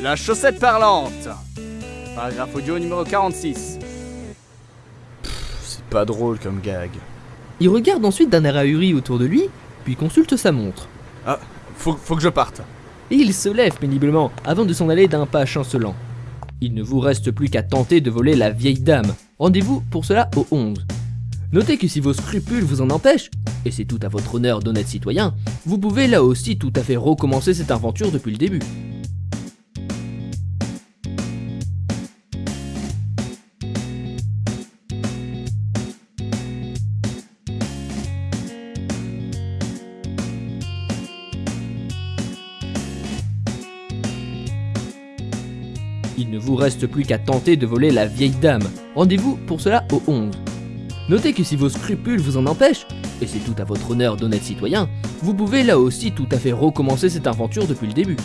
La chaussette parlante. Paragraphe audio numéro 46. C'est pas drôle comme gag. Il regarde ensuite d'un air ahuri autour de lui, puis consulte sa montre. Ah, faut, faut que je parte. Et il se lève péniblement avant de s'en aller d'un pas chancelant. Il ne vous reste plus qu'à tenter de voler la vieille dame. Rendez-vous pour cela au 11. Notez que si vos scrupules vous en empêchent, et c'est tout à votre honneur d'honnête citoyen, vous pouvez là aussi tout à fait recommencer cette aventure depuis le début. Il ne vous reste plus qu'à tenter de voler la vieille dame. Rendez-vous pour cela au 11. Notez que si vos scrupules vous en empêchent, et c'est tout à votre honneur d'honnête citoyen, vous pouvez là aussi tout à fait recommencer cette aventure depuis le début.